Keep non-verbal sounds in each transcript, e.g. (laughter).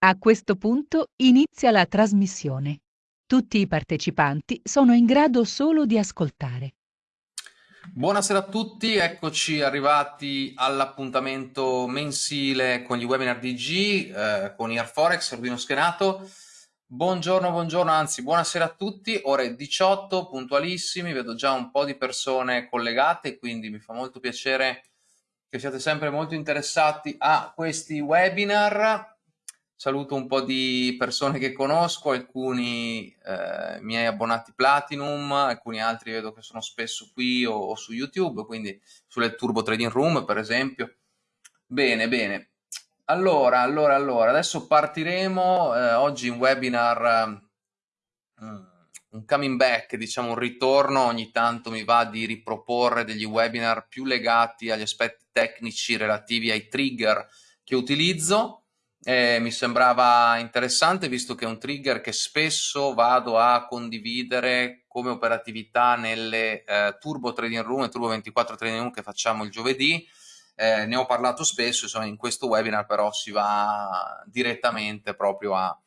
A questo punto inizia la trasmissione. Tutti i partecipanti sono in grado solo di ascoltare. Buonasera a tutti, eccoci arrivati all'appuntamento mensile con gli webinar DG, eh, con Airforex, Arduino Schenato. Buongiorno, buongiorno, anzi buonasera a tutti, ore 18, puntualissimi, vedo già un po' di persone collegate, quindi mi fa molto piacere che siate sempre molto interessati a questi webinar. Saluto un po' di persone che conosco, alcuni eh, miei abbonati Platinum, alcuni altri vedo che sono spesso qui o, o su YouTube, quindi sulle Turbo Trading Room per esempio. Bene, bene. Allora, allora, allora, adesso partiremo, eh, oggi un webinar, um, un coming back, diciamo un ritorno, ogni tanto mi va di riproporre degli webinar più legati agli aspetti tecnici relativi ai trigger che utilizzo eh, mi sembrava interessante visto che è un trigger che spesso vado a condividere come operatività nelle eh, Turbo Trading Room e Turbo 24 Trading Room che facciamo il giovedì. Eh, ne ho parlato spesso, insomma in questo webinar però si va direttamente proprio a,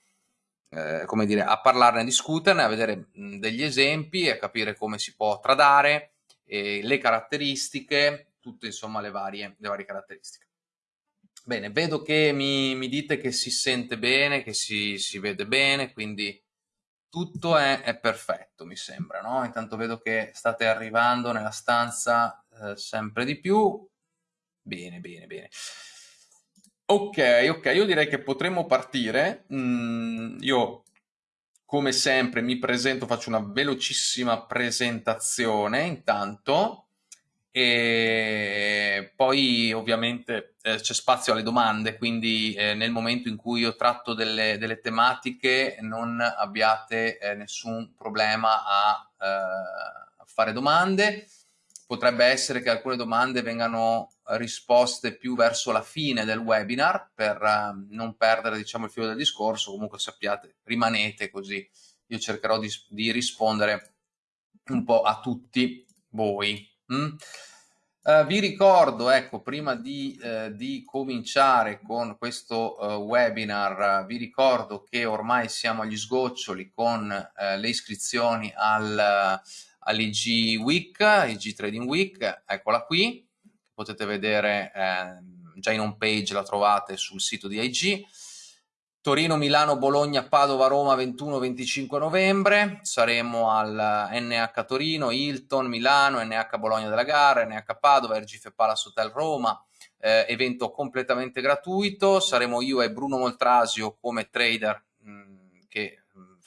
eh, come dire, a parlarne, a discuterne, a vedere mh, degli esempi, a capire come si può tradare, le caratteristiche, tutte insomma le varie, le varie caratteristiche. Bene, vedo che mi, mi, dite che si sente bene, che si, si vede bene, quindi tutto è, è, perfetto, mi sembra, no? Intanto vedo che state arrivando nella stanza eh, sempre di più. Bene, bene, bene. Ok, ok, io direi che potremmo partire. Mm, io, come sempre, mi presento, faccio una velocissima presentazione intanto e poi ovviamente eh, c'è spazio alle domande, quindi eh, nel momento in cui io tratto delle, delle tematiche non abbiate eh, nessun problema a, eh, a, fare domande. Potrebbe essere che alcune domande vengano risposte più verso la fine del webinar per eh, non perdere diciamo, il filo del discorso, comunque sappiate, rimanete così. Io cercherò di, di rispondere un po' a tutti voi. Mm? Uh, vi ricordo, ecco, prima di, uh, di cominciare con questo uh, webinar, vi ricordo che ormai siamo agli sgoccioli con le iscrizioni al, all'IG Week, IG Trading Week, eccola qui, potete vedere ehm, già in home page, la trovate sul sito di IG. Torino, Milano, Bologna, Padova, Roma 21-25 novembre, saremo al NH Torino, Hilton, Milano, NH Bologna della gara, NH Padova, RGF Palace Hotel Roma, eh, evento completamente gratuito, saremo io e Bruno Moltrasio come trader mh, mm, che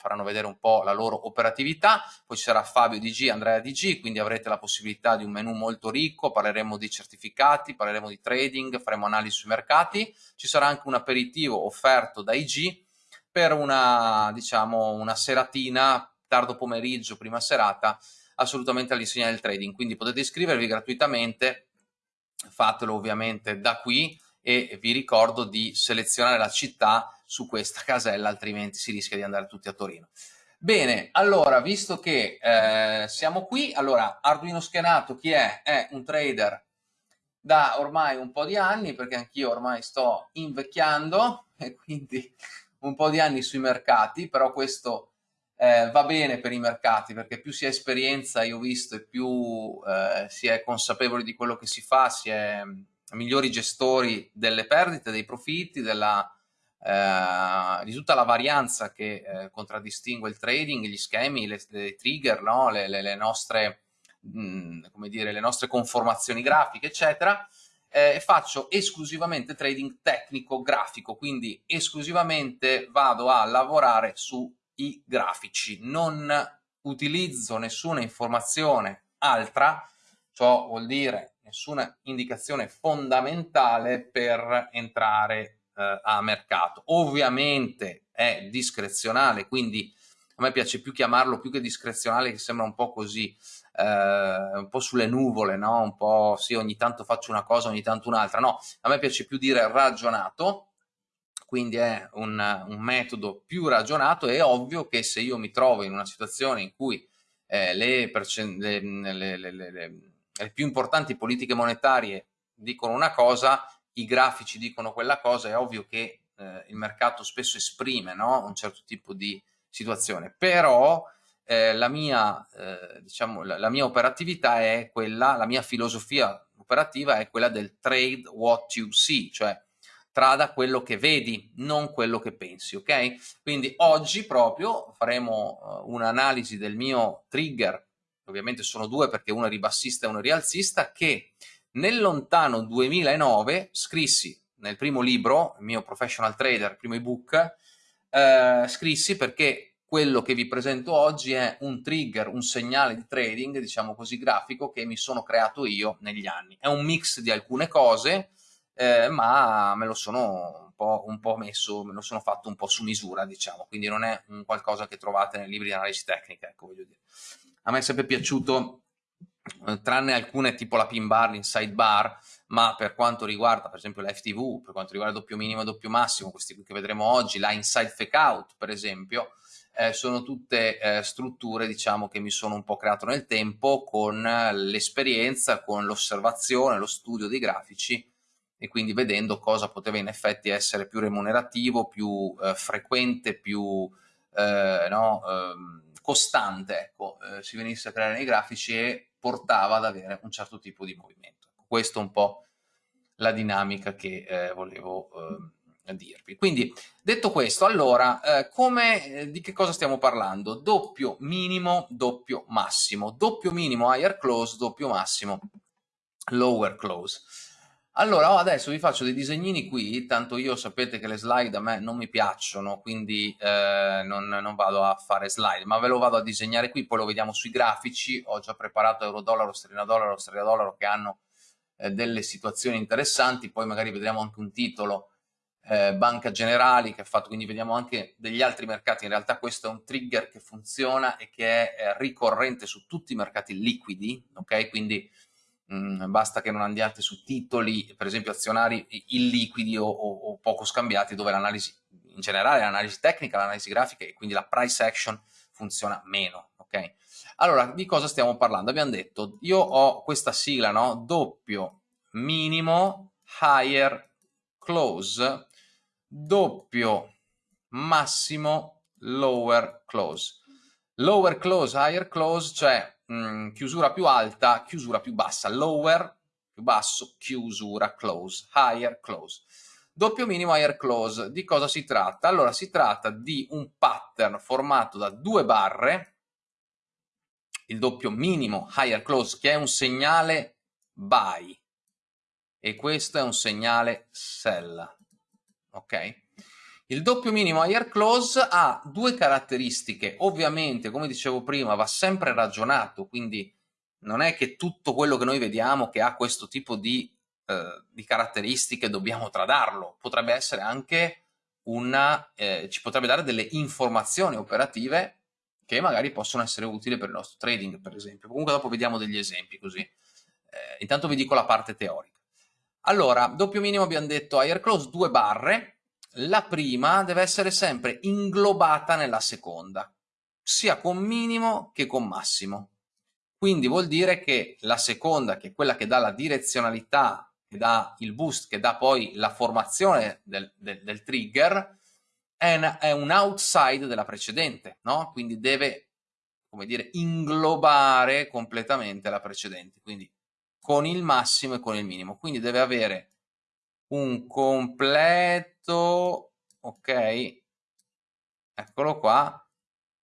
faranno vedere un po' la loro operatività, poi ci sarà Fabio DG, Andrea DG, quindi avrete la possibilità di un menu molto ricco, parleremo di certificati, parleremo di trading, faremo analisi sui mercati, ci sarà anche un aperitivo offerto da IG per una, diciamo, una seratina, tardo pomeriggio, prima serata, assolutamente all'insegna del trading, quindi potete iscrivervi gratuitamente, fatelo ovviamente da qui e vi ricordo di selezionare la città su questa casella, altrimenti si rischia di andare tutti a Torino. Bene, allora, visto che eh, siamo qui, allora, Arduino Schenato chi è? È un trader da ormai un po' di anni, perché anch'io ormai sto invecchiando, (laughs) e quindi un po' di anni sui mercati, però questo eh, va bene per i mercati, perché più si ha esperienza, io ho visto, e più eh, si è consapevoli di quello che si fa, si è migliori gestori delle perdite, dei profitti, della eh, di tutta la varianza che eh, contraddistingue il trading, gli schemi, le, le trigger, no? le, le, le, nostre, mh, mm, come dire, le nostre conformazioni grafiche, eccetera, eh, faccio esclusivamente trading tecnico-grafico, quindi esclusivamente vado a lavorare sui grafici, non utilizzo nessuna informazione altra, ciò vuol dire nessuna indicazione fondamentale per entrare eh, a mercato. Ovviamente è discrezionale, quindi a me piace più chiamarlo più che discrezionale, che sembra un po' così, eh, un po' sulle nuvole, no? Un po' sì, ogni tanto faccio una cosa, ogni tanto un'altra. No, a me piace più dire ragionato, quindi è un, un, metodo più ragionato. È ovvio che se io mi trovo in una situazione in cui eh, le, le, le, le più importanti politiche monetarie dicono una cosa, i grafici dicono quella cosa, è ovvio che eh, il mercato spesso esprime no? un certo tipo di situazione, però eh, la, mia, eh, diciamo, la, la, mia operatività è quella, la mia filosofia operativa è quella del trade what you see, cioè trada quello che vedi, non quello che pensi, ok? Quindi oggi proprio faremo uh, un'analisi del mio trigger, ovviamente sono due perché uno è ribassista e uno è rialzista, che nel lontano 2009 scrissi nel primo libro, il mio Professional Trader, il primo ebook, eh, scrissi perché quello che vi presento oggi è un trigger, un segnale di trading, diciamo così, grafico che mi sono creato io negli anni. È un mix di alcune cose, eh, ma me lo sono un po', un po', messo, me lo sono fatto un po' su misura, diciamo, quindi non è un qualcosa che trovate nei libri di analisi tecnica, ecco, voglio dire. A me è sempre piaciuto, tranne alcune tipo la pin bar, l'inside bar, ma per quanto riguarda per esempio la FTV, per quanto riguarda doppio minimo e doppio massimo, questi qui che vedremo oggi, la inside fake out per esempio, eh, sono tutte eh, strutture diciamo che mi sono un po' creato nel tempo con l'esperienza, con l'osservazione, lo studio dei grafici e quindi vedendo cosa poteva in effetti essere più remunerativo, più eh, frequente, più eh, no, ehm, costante, ecco, eh, si venisse a creare nei grafici e portava ad avere un certo tipo di movimento. Questo è un po' la dinamica che eh, volevo ehm, dirvi. Quindi, detto questo, allora, eh, come, eh, di che cosa stiamo parlando? Doppio minimo, doppio massimo. Doppio minimo higher close, doppio massimo lower close. Allora, oh, adesso vi faccio dei disegnini qui, tanto io sapete che le slide a me non mi piacciono, quindi eh, non, non, vado a fare slide, ma ve lo vado a disegnare qui, poi lo vediamo sui grafici, ho già preparato euro-dollaro, sterlina-dollaro, sterlina-dollaro che hanno eh, delle situazioni interessanti, poi magari vedremo anche un titolo eh, Banca Generali che ha fatto, quindi vediamo anche degli altri mercati, in realtà questo è un trigger che funziona e che è eh, ricorrente su tutti i mercati liquidi, ok? Quindi mm, basta che non andiate su titoli, per esempio azionari illiquidi o, o, o poco scambiati dove l'analisi, in generale l'analisi tecnica, l'analisi grafica e quindi la price action funziona meno, ok? Allora, di cosa stiamo parlando? Abbiamo detto, io ho questa sigla, no? Doppio minimo higher close doppio massimo lower close. Lower close, higher close, cioè mm, chiusura più alta, chiusura più bassa. Lower più basso, chiusura close, higher close. Doppio minimo, higher close. Di cosa si tratta? Allora, si tratta di un pattern formato da due barre, il doppio minimo, higher close, che è un segnale buy, e questo è un segnale sell ok? Il doppio minimo higher close ha due caratteristiche, ovviamente come dicevo prima va sempre ragionato, quindi non è che tutto quello che noi vediamo che ha questo tipo di, eh, di caratteristiche dobbiamo tradarlo, potrebbe essere anche una, eh, ci potrebbe dare delle informazioni operative che magari possono essere utili per il nostro trading per esempio, comunque dopo vediamo degli esempi così, eh, intanto vi dico la parte teorica. Allora, doppio minimo abbiamo detto higher close, due barre, la prima deve essere sempre inglobata nella seconda, sia con minimo che con massimo. Quindi vuol dire che la seconda, che è quella che dà la direzionalità, che dà il boost, che dà poi la formazione del, del, del trigger, è, una, è, un outside della precedente, no? Quindi deve, come dire, inglobare completamente la precedente. Quindi con il massimo e con il minimo. Quindi deve avere un completo, ok, eccolo qua,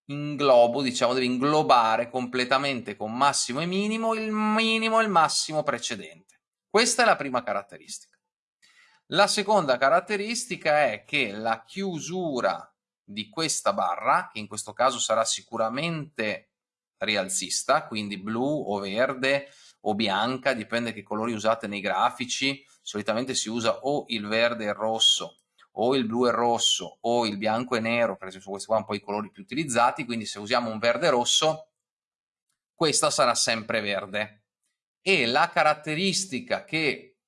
inglobo, diciamo, deve inglobare completamente con massimo e minimo il minimo e il massimo precedente. Questa è la prima caratteristica. La seconda caratteristica è che la chiusura di questa barra, che in questo caso sarà sicuramente rialzista, quindi blu o verde o bianca, dipende che colori usate nei grafici, solitamente si usa o il verde e il rosso o il blu e il rosso o il bianco e nero, per esempio questi qua un po' i colori più utilizzati, quindi se usiamo un verde rosso questa sarà sempre verde. E la caratteristica che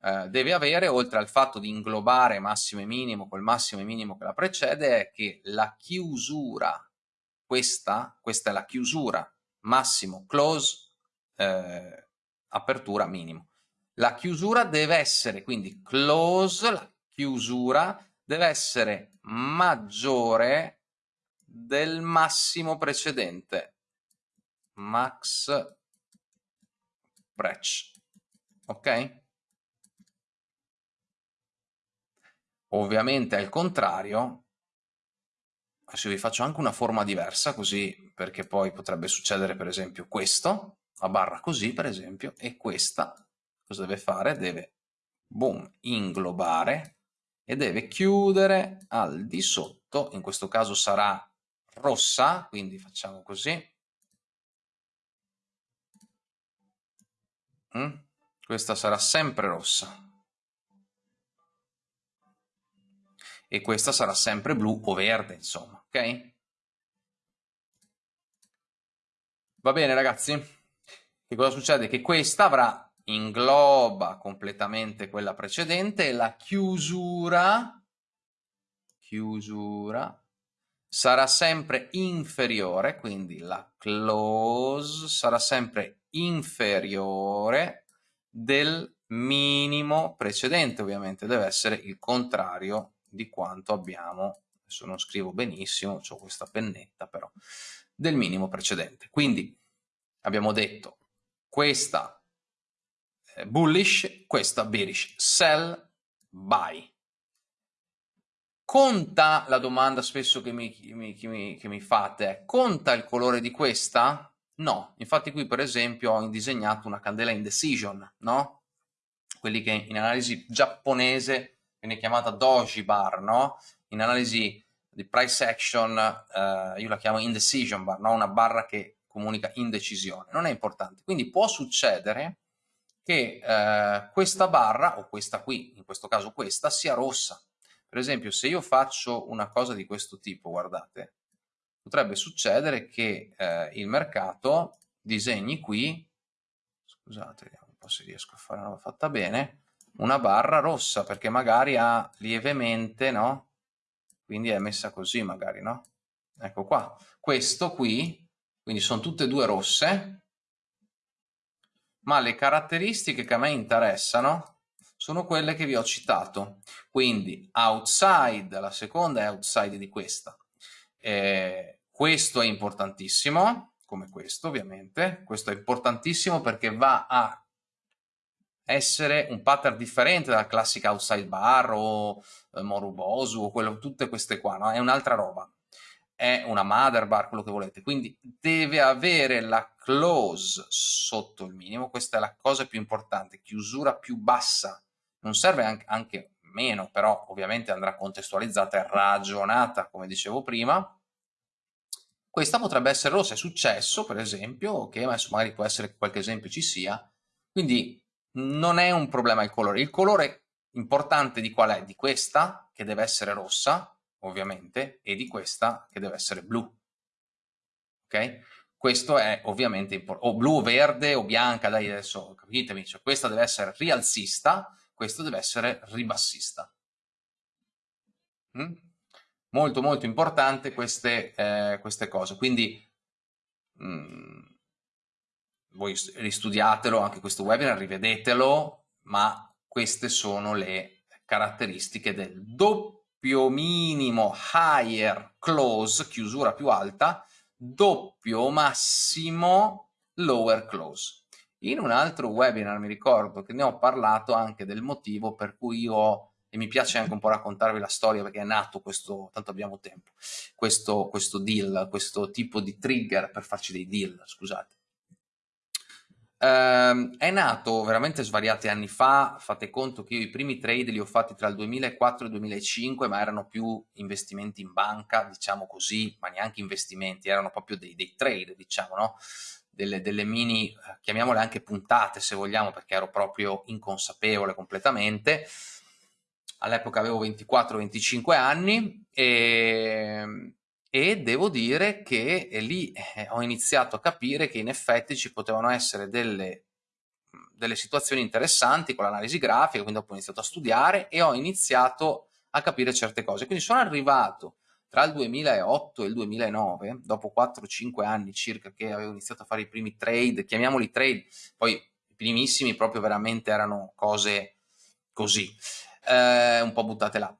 eh, deve avere, oltre al fatto di inglobare massimo e minimo col massimo e minimo che la precede, è che la chiusura, questa, questa è la chiusura, massimo, close, eh, apertura, minimo. La chiusura deve essere quindi close, la chiusura deve essere maggiore del massimo precedente. Max Brech. Ok? Ovviamente al contrario, adesso vi faccio anche una forma diversa così, perché poi potrebbe succedere per esempio questo, la barra così per esempio, e questa cosa deve fare? Deve, boom, inglobare e deve chiudere al di sotto, in questo caso sarà rossa, quindi facciamo così. Mm? Questa sarà sempre rossa. E questa sarà sempre blu o verde, insomma, ok? Va bene ragazzi? Che cosa succede? Che questa avrà ingloba completamente quella precedente e la chiusura, chiusura sarà sempre inferiore, quindi la close sarà sempre inferiore del minimo precedente, ovviamente deve essere il contrario di quanto abbiamo, adesso non scrivo benissimo, ho questa pennetta però, del minimo precedente. Quindi abbiamo detto questa bullish, questa bearish, sell, buy. Conta la domanda spesso che mi, mi, che mi, che mi fate, conta il colore di questa? No, infatti qui per esempio ho disegnato una candela indecision, no? Quelli che in analisi giapponese viene chiamata doji bar, no? In analisi di price action eh, io la chiamo indecision bar, no? Una barra che comunica indecisione. Non è importante. Quindi può succedere che eh, questa barra, o questa qui, in questo caso questa, sia rossa. Per esempio, se io faccio una cosa di questo tipo, guardate, potrebbe succedere che eh, il mercato disegni qui, scusate, vediamo un po' se riesco a fare una fatta bene, una barra rossa, perché magari ha lievemente, no? Quindi è messa così magari, no? Ecco qua. Questo qui, quindi sono tutte e due rosse, ma le caratteristiche che a me interessano sono quelle che vi ho citato. Quindi outside, la seconda è outside di questa. Eh, questo è importantissimo, come questo ovviamente. Questo è importantissimo perché va a essere un pattern differente dalla classica outside bar o eh, Morubosu o quello, tutte queste qua, no? è un'altra roba è una mother bar, quello che volete, quindi deve avere la close sotto il minimo, questa è la cosa più importante, chiusura più bassa, non serve anche, anche meno, però ovviamente andrà contestualizzata e ragionata, come dicevo prima, questa potrebbe essere rossa, è successo per esempio, che adesso magari può essere che qualche esempio ci sia, quindi non è un problema il colore, il colore importante di qual è? Di questa, che deve essere rossa, ovviamente, e di questa che deve essere blu. Ok? Questo è ovviamente importante, o blu, verde o bianca, dai adesso capitemi, cioè questa deve essere rialzista, questo deve essere ribassista. Mm? Molto molto importante queste, eh, queste cose, quindi mm, voi ristudiatelo anche questo webinar, rivedetelo, ma queste sono le caratteristiche del doppio doppio minimo higher close, chiusura più alta, doppio massimo lower close. In un altro webinar mi ricordo che ne ho parlato anche del motivo per cui io, e mi piace anche un po' raccontarvi la storia perché è nato questo, tanto abbiamo tempo, questo, questo deal, questo tipo di trigger per farci dei deal, scusate. Uh, è nato veramente svariati anni fa, fate conto che io i primi trade li ho fatti tra il 2004 e il 2005, ma erano più investimenti in banca, diciamo così, ma neanche investimenti, erano proprio dei, dei trade, diciamo, no? Delle, delle, mini, chiamiamole anche puntate se vogliamo, perché ero proprio inconsapevole completamente. All'epoca avevo 24-25 anni e e devo dire che lì eh, ho iniziato a capire che in effetti ci potevano essere delle, delle situazioni interessanti con l'analisi grafica, quindi dopo ho iniziato a studiare e ho iniziato a capire certe cose. Quindi sono arrivato tra il 2008 e il 2009, dopo 4-5 anni circa che avevo iniziato a fare i primi trade, chiamiamoli trade, poi i primissimi proprio veramente erano cose così, eh, un po' buttate là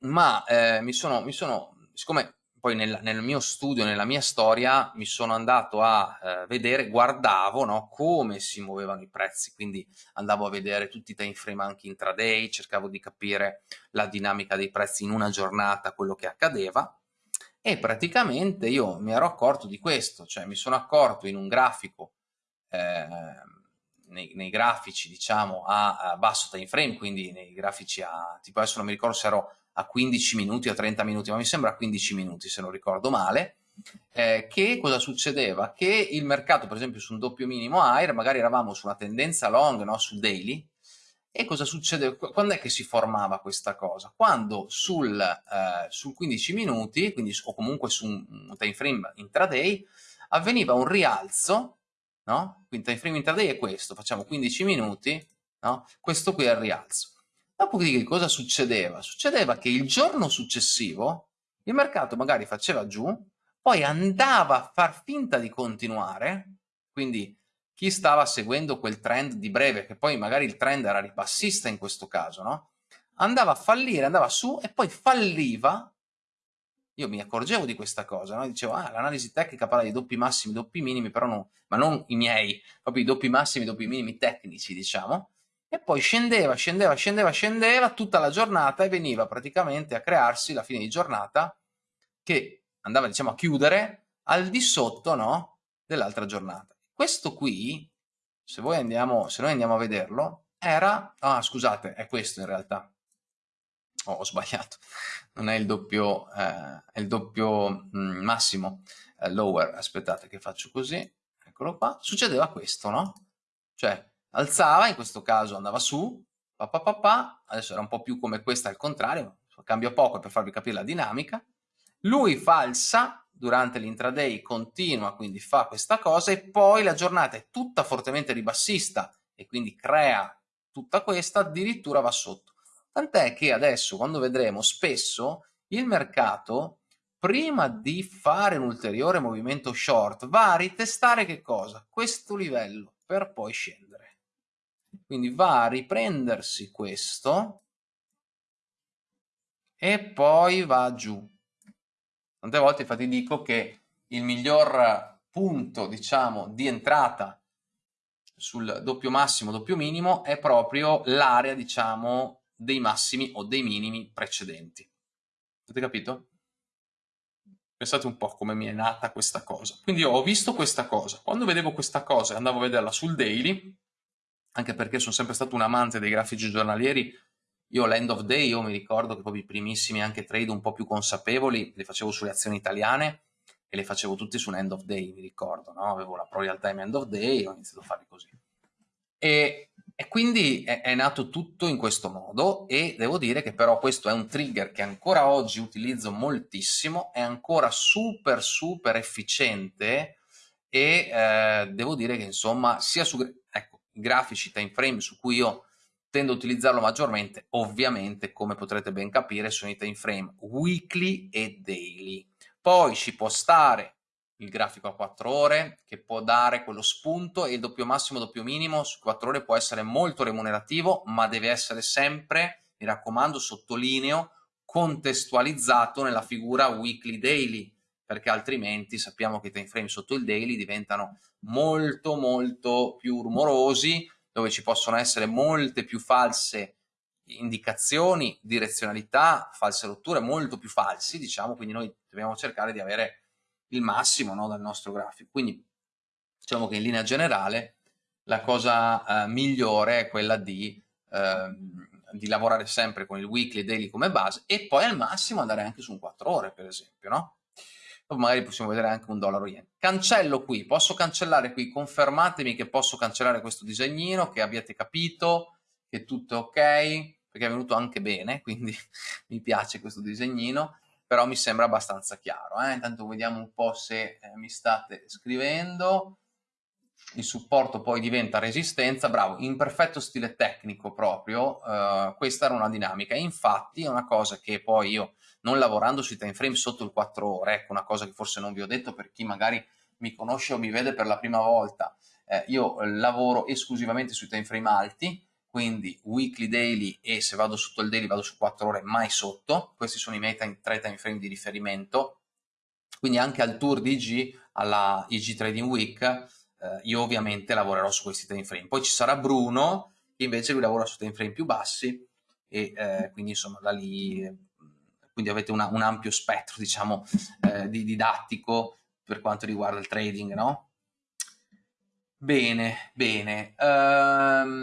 ma eh, mi, sono, mi sono, siccome poi nel, nel, mio studio, nella mia storia, mi sono andato a eh, vedere, guardavo no, come si muovevano i prezzi, quindi andavo a vedere tutti i time frame anche intraday, cercavo di capire la dinamica dei prezzi in una giornata, quello che accadeva, e praticamente io mi ero accorto di questo, cioè mi sono accorto in un grafico eh, nei, nei, grafici diciamo a, a, basso time frame, quindi nei grafici a tipo adesso non mi ricordo se ero a 15 minuti o 30 minuti, ma mi sembra a 15 minuti se non ricordo male, eh, che cosa succedeva? Che il mercato, per esempio su un doppio minimo AIR, magari eravamo su una tendenza long, no? sul daily, e cosa succedeva? Quando è che si formava questa cosa? Quando sul, eh, sul 15 minuti, quindi, o comunque su un time frame intraday, avveniva un rialzo no? Quindi time frame intraday è questo, facciamo 15 minuti, no? Questo qui è il rialzo. Dopodiché cosa succedeva? Succedeva che il giorno successivo il mercato magari faceva giù, poi andava a far finta di continuare, quindi chi stava seguendo quel trend di breve, che poi magari il trend era ribassista in questo caso, no? Andava a fallire, andava su e poi falliva io mi accorgevo di questa cosa, no? dicevo, ah, l'analisi tecnica parla di doppi massimi, doppi minimi, però no, ma non i miei, proprio i doppi massimi, doppi minimi tecnici, diciamo, e poi scendeva, scendeva, scendeva, scendeva tutta la giornata e veniva praticamente a crearsi la fine di giornata che andava, diciamo, a chiudere al di sotto, no, dell'altra giornata. Questo qui, se andiamo, se noi andiamo a vederlo, era, ah, scusate, è questo in realtà, oh, ho sbagliato, non è il doppio, eh, è il doppio mm, massimo, eh, lower, aspettate che faccio così, eccolo qua, succedeva questo, no? Cioè, alzava, in questo caso andava su, pa, pa, pa, adesso era un po' più come questa al contrario, cambio poco per farvi capire la dinamica, lui falsa durante l'intraday, continua, quindi fa questa cosa e poi la giornata è tutta fortemente ribassista e quindi crea tutta questa, addirittura va sotto. Tant'è che adesso, quando vedremo, spesso il mercato, prima di fare un ulteriore movimento short, va a ritestare che cosa? Questo livello, per poi scendere. Quindi va a riprendersi questo e poi va giù. Tante volte infatti dico che il miglior punto, diciamo, di entrata sul doppio massimo, doppio minimo è proprio l'area, diciamo, dei massimi o dei minimi precedenti. Avete capito? Pensate un po' come mi è nata questa cosa. Quindi io ho visto questa cosa. Quando vedevo questa cosa e andavo a vederla sul daily, anche perché sono sempre stato un amante dei grafici giornalieri, io l'end of day, io mi ricordo che proprio i primissimi anche trade un po' più consapevoli, li facevo sulle azioni italiane e le facevo tutti su un end of day, mi ricordo, no? Avevo la pro real time end of day ho iniziato a farli così. E e quindi è, è, nato tutto in questo modo e devo dire che però questo è un trigger che ancora oggi utilizzo moltissimo, è ancora super super efficiente e eh, devo dire che insomma sia su ecco, grafici time frame su cui io tendo a utilizzarlo maggiormente, ovviamente come potrete ben capire sono i time frame weekly e daily. Poi ci può stare il grafico a 4 ore che può dare quello spunto e il doppio massimo doppio minimo su 4 ore può essere molto remunerativo ma deve essere sempre, mi raccomando, sottolineo, contestualizzato nella figura weekly daily perché altrimenti sappiamo che i time frame sotto il daily diventano molto molto più rumorosi dove ci possono essere molte più false indicazioni, direzionalità, false rotture, molto più falsi diciamo, quindi noi dobbiamo cercare di avere il massimo no, dal nostro grafico. Quindi diciamo che in linea generale la cosa eh, migliore è quella di, eh, di, lavorare sempre con il weekly e daily come base e poi al massimo andare anche su un 4 ore per esempio, no? Dopo magari possiamo vedere anche un dollaro yen. Cancello qui, posso cancellare qui, confermatemi che posso cancellare questo disegnino, che abbiate capito, che tutto è ok, perché è venuto anche bene, (laughs) quindi mi piace questo disegnino però mi sembra abbastanza chiaro. Eh? Intanto vediamo un po' se eh, mi state scrivendo. Il supporto poi diventa resistenza, bravo, in perfetto stile tecnico proprio, eh, questa era una dinamica. Infatti è una cosa che poi io, non lavorando sui time frame sotto il 4 ore, ecco una cosa che forse non vi ho detto per chi magari mi conosce o mi vede per la prima volta, eh, io lavoro esclusivamente sui time frame alti, quindi weekly, daily e se vado sotto il daily vado su 4 ore, mai sotto. Questi sono i miei tre time frame di riferimento. Quindi anche al tour di IG, alla IG Trading Week, eh, io ovviamente lavorerò su questi time frame. Poi ci sarà Bruno, che invece lui lavora su time frame più bassi e eh, quindi insomma da lì quindi avete una, un ampio spettro diciamo eh, di didattico per quanto riguarda il trading no? Bene, bene. Um,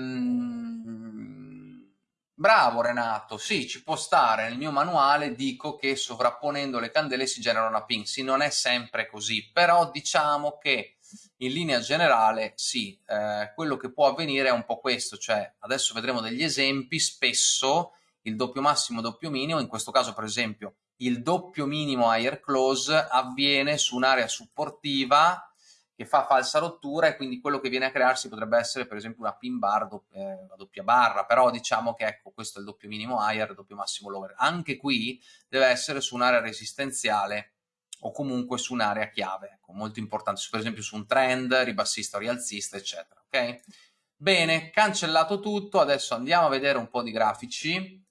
bravo Renato, sì, ci può stare. Nel mio manuale dico che sovrapponendo le candele si genera una pin. Sì, non è sempre così, però diciamo che in linea generale sì, eh, quello che può avvenire è un po' questo, cioè adesso vedremo degli esempi, spesso il doppio massimo doppio minimo, in questo caso per esempio il doppio minimo higher close avviene su un'area supportiva che fa falsa rottura e quindi quello che viene a crearsi potrebbe essere per esempio una pin bar, eh, una doppia barra, però diciamo che ecco questo è il doppio minimo higher, doppio massimo lower. Anche qui deve essere su un'area resistenziale o comunque su un'area chiave, ecco, molto importante, per esempio su un trend, ribassista o rialzista, eccetera, ok? Bene, cancellato tutto, adesso andiamo a vedere un po' di grafici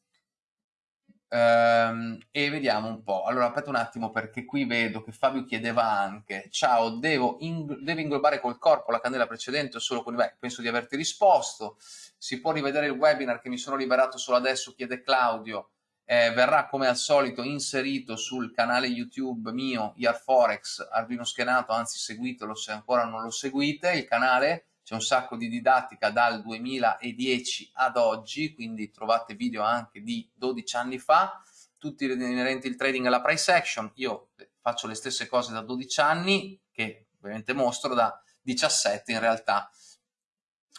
Ehm, e vediamo un po'. Allora, aspetta un attimo perché qui vedo che Fabio chiedeva anche ciao, devo ing devi inglobare col corpo la candela precedente o solo con i... Beh, penso di averti risposto. Si può rivedere il webinar che mi sono liberato solo adesso, chiede Claudio. Eh, verrà come al solito inserito sul canale YouTube mio, IarForex, Arduino Schenato, anzi seguitelo se ancora non lo seguite, il canale c'è un sacco di didattica dal 2010 ad oggi, quindi trovate video anche di 12 anni fa, tutti inerenti al trading e alla price action, io faccio le stesse cose da 12 anni, che ovviamente mostro da 17 in realtà,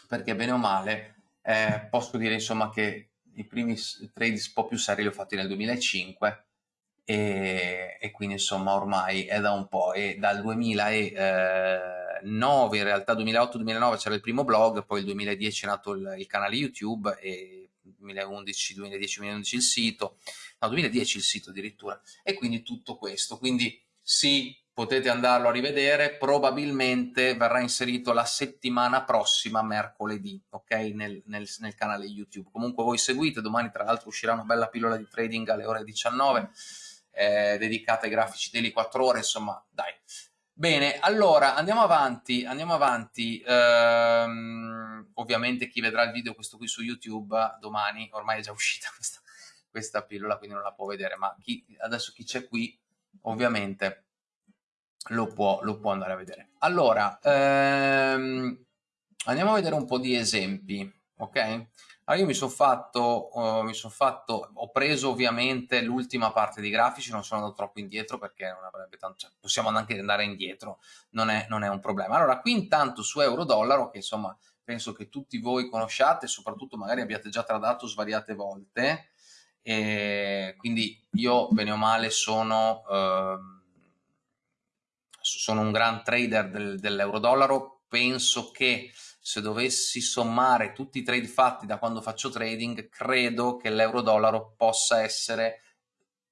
perché bene o male eh, posso dire insomma che i primi trade un po' più seri li ho fatti nel 2005 e, e quindi insomma ormai è da un po' e dal 2000 e, eh, 2009, in realtà 2008-2009 c'era il primo blog, poi il 2010 è nato il, il canale YouTube e 2011, 2010, 2011 il sito, no 2010 il sito addirittura. E quindi tutto questo, quindi sì potete andarlo a rivedere, probabilmente verrà inserito la settimana prossima, mercoledì, ok, nel, nel, nel canale YouTube. Comunque voi seguite, domani tra l'altro uscirà una bella pillola di trading alle ore 19, eh, dedicata ai grafici daily 4 ore, insomma, dai, Bene, allora andiamo avanti, andiamo avanti. Ehm, ovviamente chi vedrà il video questo qui su YouTube domani, ormai è già uscita (laughs) questa, questa pillola, quindi non la può vedere, ma chi, adesso chi c'è qui ovviamente lo può, lo può, andare a vedere. Allora, ehm, andiamo a vedere un po' di esempi, ok? Allora io mi sono fatto, uh, son fatto, ho preso ovviamente l'ultima parte di grafici, non sono andato troppo indietro perché non avrebbe tanto, cioè, possiamo anche andare indietro, non è, non è un problema. Allora qui intanto su euro-dollaro, che insomma penso che tutti voi conosciate, soprattutto magari abbiate già tradato svariate volte, e quindi io bene o male sono, eh, sono un gran trader del, dell'euro-dollaro, penso che se dovessi sommare tutti i trade fatti da quando faccio trading, credo che l'euro-dollaro possa essere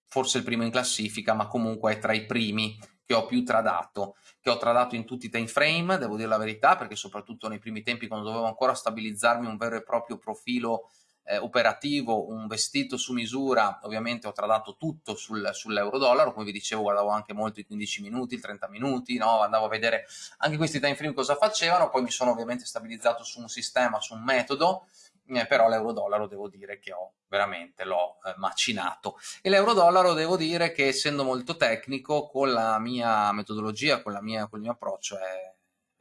forse il primo in classifica, ma comunque è tra i primi che ho più tradato, che ho tradato in tutti i time frame, devo dire la verità, perché soprattutto nei primi tempi quando dovevo ancora stabilizzarmi un vero e proprio profilo eh, operativo, un vestito su misura, ovviamente ho tradato tutto sul, sull'euro-dollaro, come vi dicevo guardavo anche molto i 15 minuti, i 30 minuti, no? andavo a vedere anche questi time frame cosa facevano, poi mi sono ovviamente stabilizzato su un sistema, su un metodo, eh, però l'euro-dollaro devo dire che ho veramente l'ho eh, macinato e l'euro-dollaro devo dire che essendo molto tecnico con la mia metodologia, con, la mia, con il mio approccio è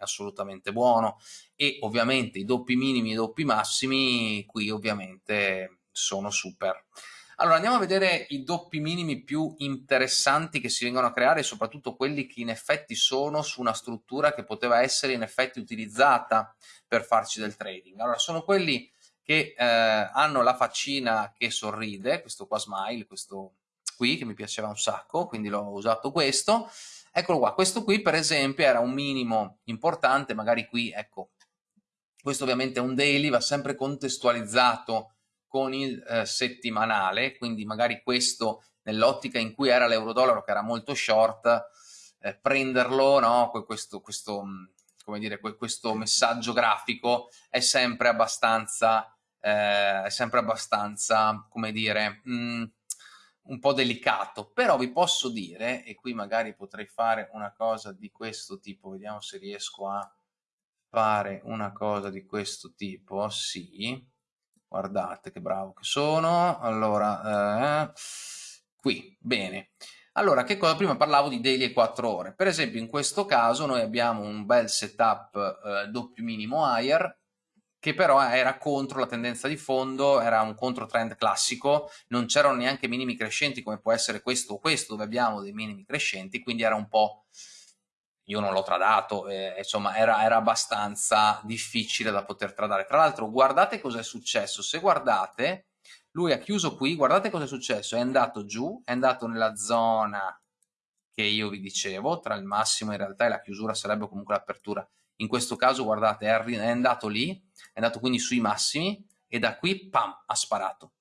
assolutamente buono e ovviamente i doppi minimi e i doppi massimi qui ovviamente sono super. Allora andiamo a vedere i doppi minimi più interessanti che si vengono a creare soprattutto quelli che in effetti sono su una struttura che poteva essere in effetti utilizzata per farci del trading. Allora sono quelli che eh, hanno la faccina che sorride, questo qua smile, questo qui che mi piaceva un sacco, quindi l'ho usato questo, Eccolo qua, questo qui per esempio era un minimo importante, magari qui, ecco, questo ovviamente è un daily, va sempre contestualizzato con il eh, settimanale, quindi magari questo nell'ottica in cui era l'euro-dollaro che era molto short, eh, prenderlo, no? questo, questo, come dire, questo messaggio grafico è sempre abbastanza eh, è sempre abbastanza, come dire, mh, mm, un po' delicato, però vi posso dire, e qui magari potrei fare una cosa di questo tipo, vediamo se riesco a fare una cosa di questo tipo, sì, guardate che bravo che sono, allora, eh, qui, bene, allora, che cosa? Prima parlavo di daily e 4 ore. Per esempio, in questo caso noi abbiamo un bel setup eh, doppio minimo higher che però era contro la tendenza di fondo, era un controtrend classico, non c'erano neanche minimi crescenti come può essere questo o questo, dove abbiamo dei minimi crescenti, quindi era un po', io non l'ho tradato, eh, insomma era, era, abbastanza difficile da poter tradare. Tra l'altro guardate cosa è successo, se guardate, lui ha chiuso qui, guardate cosa è successo, è andato giù, è andato nella zona che io vi dicevo, tra il massimo in realtà e la chiusura sarebbe comunque l'apertura, in questo caso guardate è andato lì, è andato quindi sui massimi e da qui pam ha sparato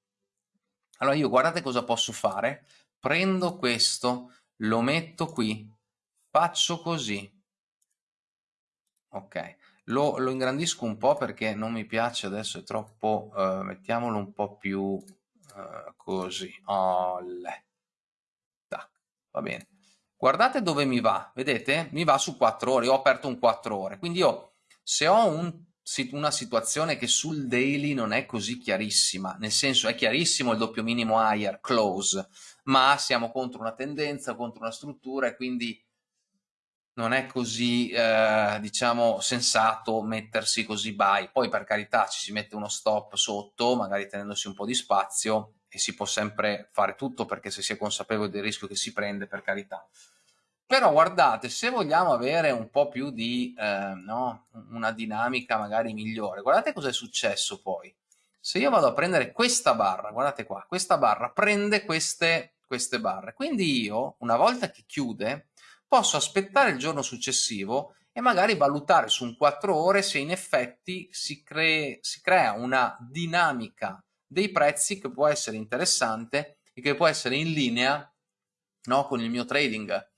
allora io guardate cosa posso fare prendo questo lo metto qui faccio così ok lo, lo ingrandisco un po' perché non mi piace adesso è troppo uh, mettiamolo un po' più uh, così Olle. Tac. va bene guardate dove mi va, vedete? Mi va su 4 ore, ho aperto un 4 ore, quindi io se ho un, una situazione che sul daily non è così chiarissima, nel senso è chiarissimo il doppio minimo higher, close, ma siamo contro una tendenza, contro una struttura e quindi non è così, eh, diciamo, sensato mettersi così buy. Poi per carità ci si mette uno stop sotto, magari tenendosi un po' di spazio, e si può sempre fare tutto perché se si è consapevoli del rischio che si prende, per carità. Però guardate, se vogliamo avere un po' più di, eh, no, una dinamica magari migliore, guardate cosa è successo poi. Se io vado a prendere questa barra, guardate qua, questa barra prende queste, queste barre. Quindi io, una volta che chiude, posso aspettare il giorno successivo e magari valutare su un 4 ore se in effetti si, cre si crea una dinamica dei prezzi che può essere interessante e che può essere in linea no, con il mio trading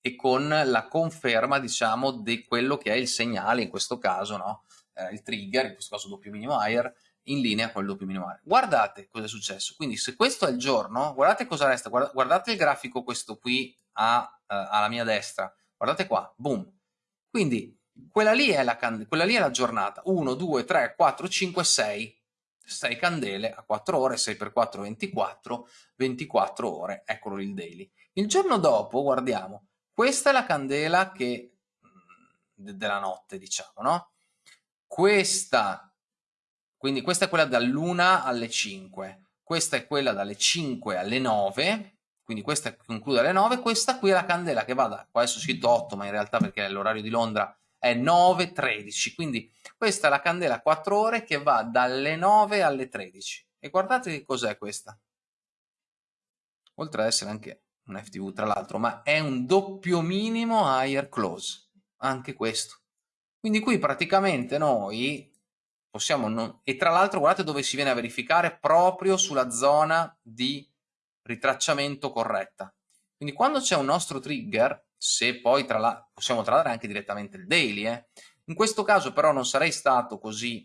e con la conferma diciamo di quello che è il segnale in questo caso no? eh, il trigger in questo caso doppio minimo higher in linea con il doppio minimo higher. Guardate cosa è successo. Quindi se questo è il giorno guardate cosa resta guardate il grafico questo qui a, uh, alla mia destra. Guardate qua boom. Quindi quella lì è la, quella lì è la giornata. 1 2 3 4 5 6 6 candele a 4 ore, 6 per 4 24, 24 ore, eccolo il daily. Il giorno dopo, guardiamo, questa è la candela che, mm, della notte, diciamo, no? Questa, quindi questa è quella dall'una alle 5, questa è quella dalle 5 alle 9, quindi questa conclude alle 9, questa qui è la candela che va da, qua adesso scritto 8, ma in realtà perché è l'orario di Londra è 9.13, quindi questa è la candela 4 ore che va dalle 9 alle 13. E guardate che cos'è questa. Oltre ad essere anche un FTV tra l'altro, ma è un doppio minimo higher close, anche questo. Quindi qui praticamente noi possiamo, non... e tra l'altro guardate dove si viene a verificare, proprio sulla zona di ritracciamento corretta. Quindi quando c'è un nostro trigger, se poi tra la... possiamo tradare anche direttamente il daily, eh? in questo caso però non sarei stato così,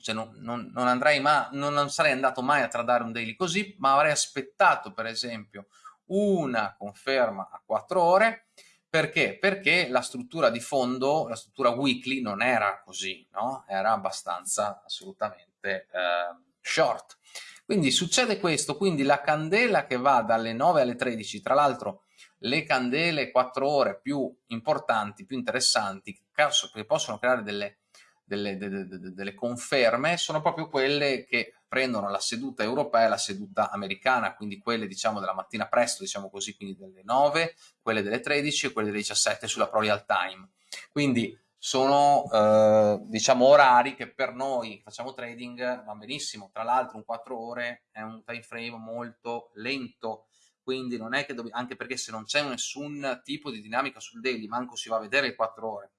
cioè non, non, non, andrei ma, non, sarei andato mai a tradare un daily così, ma avrei aspettato per esempio una conferma a 4 ore, perché? Perché la struttura di fondo, la struttura weekly non era così, no? era abbastanza assolutamente eh, short. Quindi succede questo, quindi la candela che va dalle 9 alle 13, tra l'altro le candele 4 ore più importanti, più interessanti, che possono creare delle, delle, delle, delle, conferme, sono proprio quelle che prendono la seduta europea e la seduta americana, quindi quelle diciamo della mattina presto, diciamo così, quindi delle 9, quelle delle 13 e quelle delle 17 sulla pro real time. Quindi sono eh, diciamo orari che per noi facciamo trading va benissimo, tra l'altro un 4 ore è un time frame molto lento, quindi non è che dobbiamo, anche perché se non c'è nessun tipo di dinamica sul daily, manco si va a vedere le 4 ore,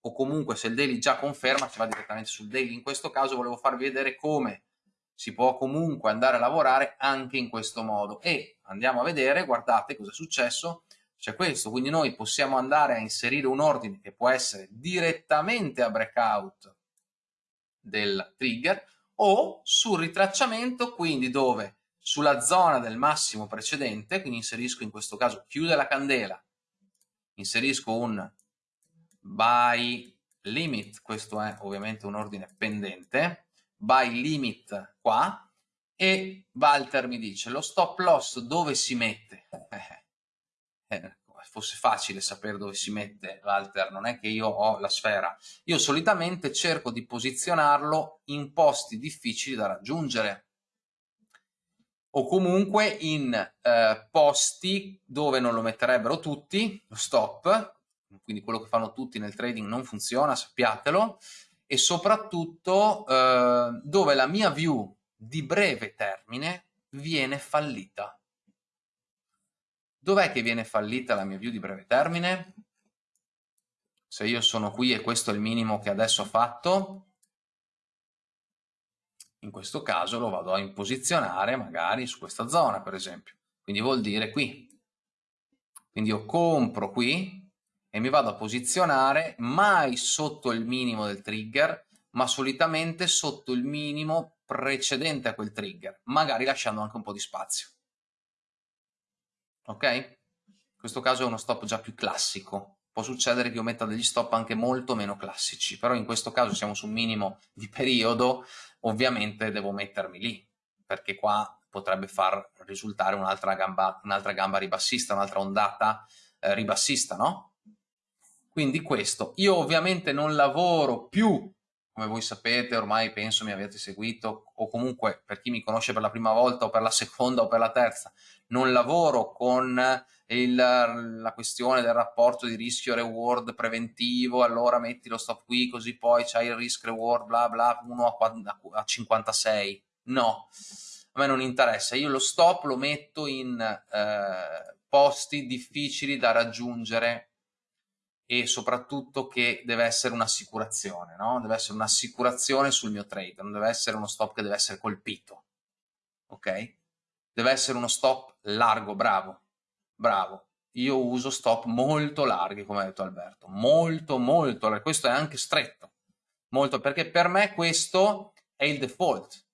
o comunque se il daily già conferma si va direttamente sul daily, in questo caso volevo farvi vedere come si può comunque andare a lavorare anche in questo modo. E andiamo a vedere, guardate cosa è successo, c'è questo, quindi noi possiamo andare a inserire un ordine che può essere direttamente a breakout del trigger o sul ritracciamento, quindi dove sulla zona del massimo precedente, quindi inserisco in questo caso chiude la candela, inserisco un buy limit, questo è ovviamente un ordine pendente, buy limit qua, e Walter mi dice lo stop loss dove si mette? Eh, eh, fosse facile sapere dove si mette Walter, non è che io ho la sfera. Io solitamente cerco di posizionarlo in posti difficili da raggiungere o comunque in eh, posti dove non lo metterebbero tutti, lo stop, quindi quello che fanno tutti nel trading non funziona, sappiatelo, e soprattutto eh, dove la mia view di breve termine viene fallita. Dov'è che viene fallita la mia view di breve termine? Se io sono qui e questo è il minimo che adesso ho fatto, in questo caso lo vado a imposizionare magari su questa zona, per esempio. Quindi vuol dire qui. Quindi io compro qui e mi vado a posizionare mai sotto il minimo del trigger, ma solitamente sotto il minimo precedente a quel trigger, magari lasciando anche un po' di spazio. Ok? In questo caso è uno stop già più classico. Può succedere che io metta degli stop anche molto meno classici, però in questo caso siamo su un minimo di periodo, ovviamente devo mettermi lì, perché qua potrebbe far risultare un'altra gamba, un gamba ribassista, un'altra ondata eh, ribassista, no? Quindi questo. Io ovviamente non lavoro più come voi sapete ormai penso mi avete seguito o comunque per chi mi conosce per la prima volta o per la (laughs) seconda o per la terza non lavoro con il, la questione del rapporto di rischio reward preventivo allora metti lo stop qui così poi c'hai il risk reward bla bla 1 a 56 no a me non interessa io lo stop lo metto in eh, posti difficili da raggiungere e soprattutto che deve essere un'assicurazione, no? deve essere un'assicurazione sul mio trade, non deve essere uno stop che deve essere colpito, ok? Deve essere uno stop largo, bravo, bravo. Io uso stop molto larghi, come ha detto Alberto, molto, molto. Questo è anche stretto, molto, perché per me questo è il default.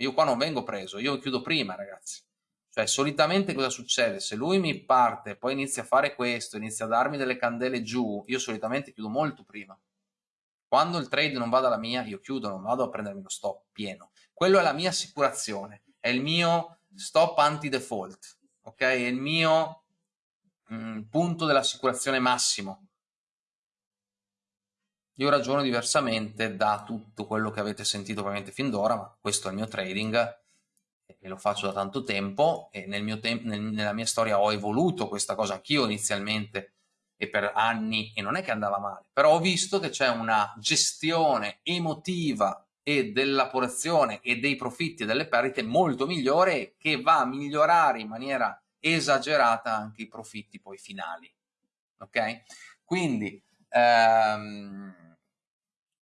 Io qua non vengo preso, io chiudo prima, ragazzi. Cioè, solitamente cosa succede? Se lui mi parte, poi inizia a fare questo, inizia a darmi delle candele giù, io solitamente chiudo molto prima. Quando il trade non va dalla mia, io chiudo, non vado a prendermi lo stop pieno. Quello è la mia assicurazione, è il mio stop anti-default, ok? È il mio mh, mm, punto dell'assicurazione massimo. Io ragiono diversamente da tutto quello che avete sentito ovviamente fin d'ora, ma questo è il mio trading e lo faccio da tanto tempo e nel mio tem nel, nella mia storia ho evoluto questa cosa anch'io inizialmente e per anni e non è che andava male, però ho visto che c'è una gestione emotiva e della e dei profitti e delle perdite molto migliore che va a migliorare in maniera esagerata anche i profitti poi finali. Ok? Quindi ehm,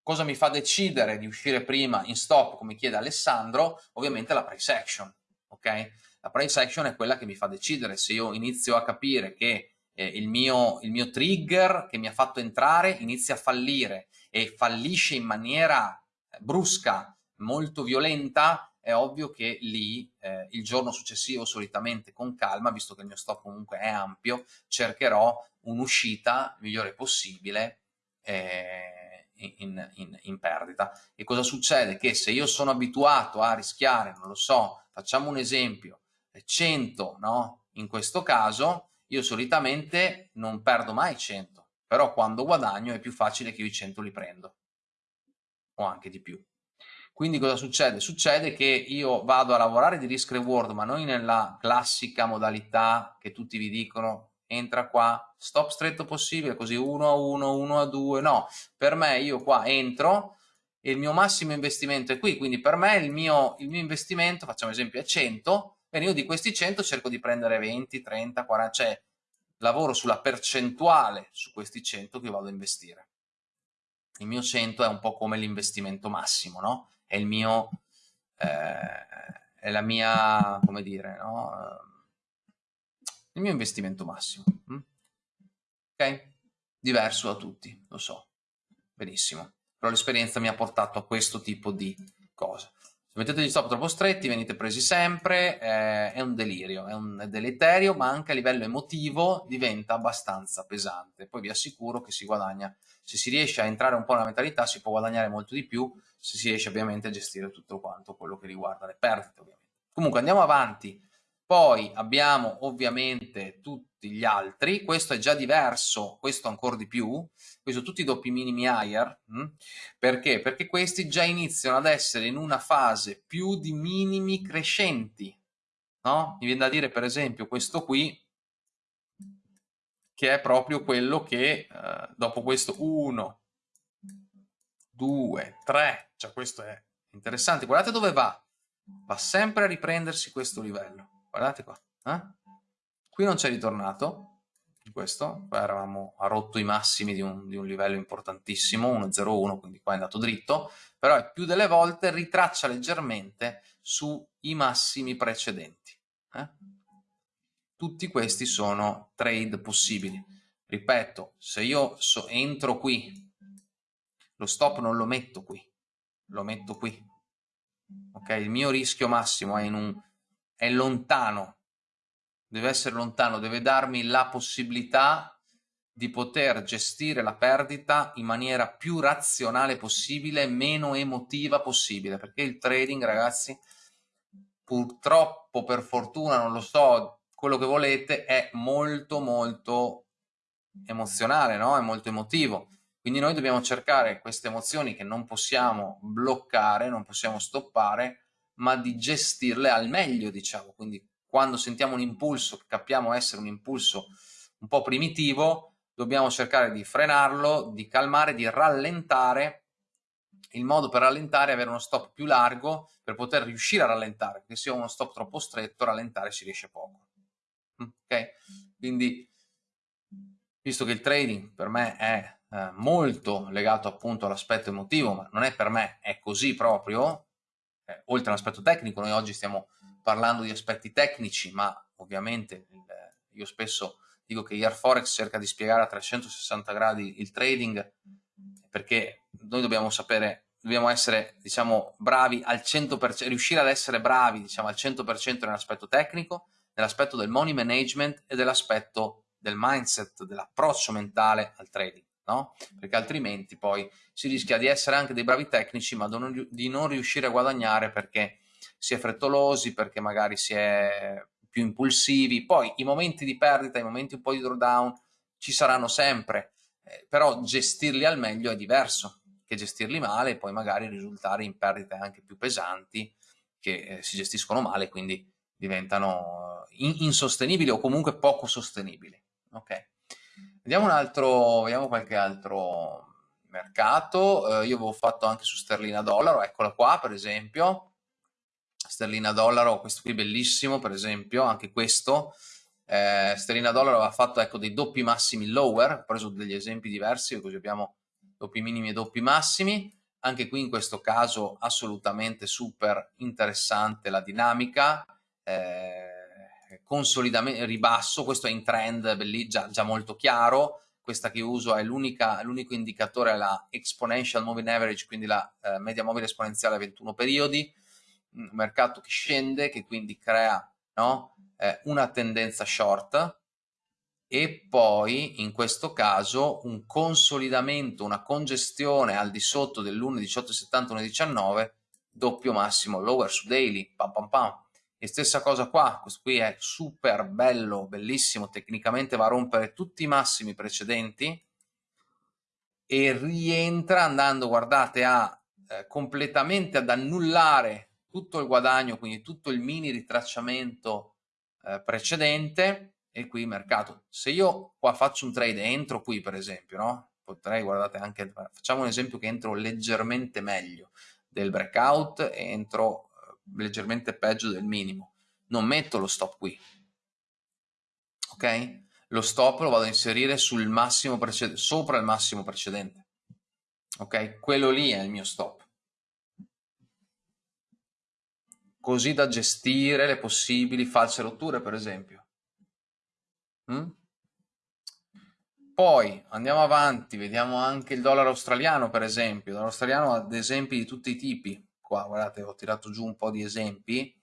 Cosa mi fa decidere di uscire prima in stop, come chiede Alessandro? Ovviamente la price action, ok? La price action è quella che mi fa decidere se io inizio a capire che eh, il, mio, il mio trigger che mi ha fatto entrare inizia a fallire e fallisce in maniera eh, brusca, molto violenta, è ovvio che lì eh, il giorno successivo solitamente con calma, visto che il mio stop comunque è ampio, cercherò un'uscita migliore possibile eh, in, in, in, perdita. E cosa succede? Che se io sono abituato a rischiare, non lo so, facciamo un esempio, 100, no? In questo caso io solitamente non perdo mai 100, però quando guadagno è più facile che io i 100 li prendo, o anche di più. Quindi cosa succede? Succede che io vado a lavorare di risk reward, ma non nella classica modalità che tutti vi dicono entra qua, stop stretto possibile, così 1 a 1, 1 a 2, no, per me io qua entro e il mio massimo investimento è qui, quindi per me il mio, il mio investimento, facciamo esempio, è 100, e io di questi 100 cerco di prendere 20, 30, 40, cioè lavoro sulla percentuale su questi 100 che vado a investire. Il mio 100 è un po' come l'investimento massimo, no? È il mio, eh, è la mia, come dire, no? Il mio investimento massimo. Mm? Ok? Diverso da tutti, lo so, benissimo. Però l'esperienza mi ha portato a questo tipo di cosa. Se mettete gli stop troppo stretti venite presi sempre, eh, è un delirio, è un è deleterio, ma anche a livello emotivo diventa abbastanza pesante. Poi vi assicuro che si guadagna, se si riesce a entrare un po' nella mentalità si può guadagnare molto di più, se si riesce ovviamente a gestire tutto quanto quello che riguarda le perdite ovviamente. Comunque andiamo avanti, poi abbiamo ovviamente tutti gli altri, questo è già diverso, questo ancora di più, questo tutti i doppi minimi higher, mh? Hm? perché? Perché questi già iniziano ad essere in una fase più di minimi crescenti, no? Mi viene da dire per esempio questo qui, che è proprio quello che eh, dopo questo 1, 2, 3, cioè questo è interessante, guardate dove va, va sempre a riprendersi questo livello, guardate qua, eh? qui non c'è ritornato, questo, qua eravamo a rotto i massimi di un, di un livello importantissimo, 1.01, quindi qua è andato dritto, però più delle volte ritraccia leggermente sui massimi precedenti. Eh? Tutti questi sono trade possibili. Ripeto, se io so, entro qui, lo stop non lo metto qui, lo metto qui. Ok, il mio rischio massimo è, in un, è lontano deve essere lontano, deve darmi la possibilità di poter gestire la perdita in maniera più razionale possibile, meno emotiva possibile, perché il trading, ragazzi, purtroppo, per fortuna, non lo so, quello che volete, è molto molto emozionale, no? È molto emotivo. Quindi noi dobbiamo cercare queste emozioni che non possiamo bloccare, non possiamo stoppare, ma di gestirle al meglio, diciamo. Quindi quando sentiamo un impulso che capiamo essere un impulso un po' primitivo, dobbiamo cercare di frenarlo, di calmare, di rallentare. Il modo per rallentare è avere uno stop più largo per poter riuscire a rallentare, perché se ho uno stop troppo stretto, rallentare si riesce poco. Mm, ok? Quindi, visto che il trading per me è eh, molto legato appunto all'aspetto emotivo, ma non è per me, è così proprio, eh, oltre all'aspetto tecnico, noi oggi stiamo parlando di aspetti tecnici, ma ovviamente il, io spesso dico che Air Forex cerca di spiegare a 360 gradi il trading perché noi dobbiamo sapere, dobbiamo essere diciamo bravi al 100%, riuscire ad essere bravi diciamo al 100% nell'aspetto tecnico, nell'aspetto del money management e dell'aspetto del mindset, dell'approccio mentale al trading, no? Perché altrimenti poi si rischia di essere anche dei bravi tecnici ma di non riuscire a guadagnare perché si è frettolosi, perché magari si è più impulsivi. Poi i momenti di perdita, i momenti un po' di drawdown ci saranno sempre, eh, però gestirli al meglio è diverso che gestirli male e poi magari risultare in perdite anche più pesanti che eh, si gestiscono male, quindi diventano eh, in insostenibili o comunque poco sostenibili. Ok. Vediamo un altro, vediamo qualche altro mercato. Eh, io avevo fatto anche su sterlina dollaro, eccola qua per esempio. Sterlina dollaro, questo qui bellissimo per esempio, anche questo, eh, sterlina dollaro aveva fatto ecco, dei doppi massimi lower, ho preso degli esempi diversi, così abbiamo doppi minimi e doppi massimi, anche qui in questo caso assolutamente super interessante la dinamica, eh, consolidamento, ribasso, questo è in trend belli, già, già molto chiaro, questa che uso è l'unico indicatore, la exponential moving average, quindi la eh, media mobile esponenziale a 21 periodi, un mercato che scende, che quindi crea no, eh, una tendenza short. E poi in questo caso un consolidamento, una congestione al di sotto dell'1,1870, 1,19 doppio massimo lower su daily, pam pam pam. E stessa cosa qua, questo qui è super bello, bellissimo, tecnicamente va a rompere tutti i massimi precedenti e rientra andando, guardate, a eh, completamente ad annullare tutto il guadagno, quindi tutto il mini ritracciamento eh, precedente e qui mercato. Se io qua faccio un trade entro qui per esempio, no? Potrei, guardate anche, facciamo un esempio che entro leggermente meglio del breakout entro leggermente peggio del minimo. Non metto lo stop qui, ok? Lo stop lo vado a inserire sul massimo precedente, sopra il massimo precedente, ok? Quello lì è il mio stop così da gestire le possibili false rotture, per esempio. Mm? Poi andiamo avanti, vediamo anche il dollaro australiano, per esempio. Il dollaro australiano ha esempi di tutti i tipi. Qua, guardate, ho tirato giù un po' di esempi.